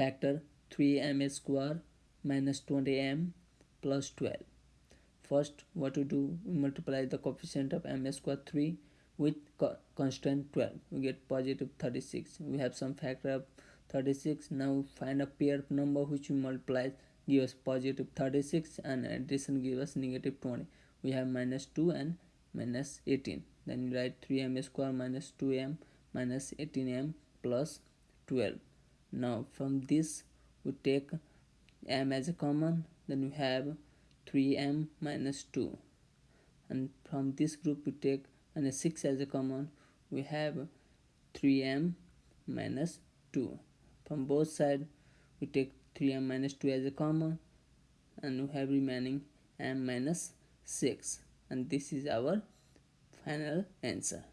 factor 3m square minus 20m plus 12 first what to do? We multiply the coefficient of m square 3 with co constant 12 we get positive 36 we have some factor of 36 now find a pair of number which we multiply give us positive 36 and addition give us negative 20 we have minus 2 and minus 18 then write 3m square minus 2m minus 18m plus 12 now from this we take m as a common then we have 3m minus 2 and from this group we take and 6 as a common we have 3m minus 2 from both sides we take 3m minus 2 as a common and we have remaining m minus 6 and this is our final answer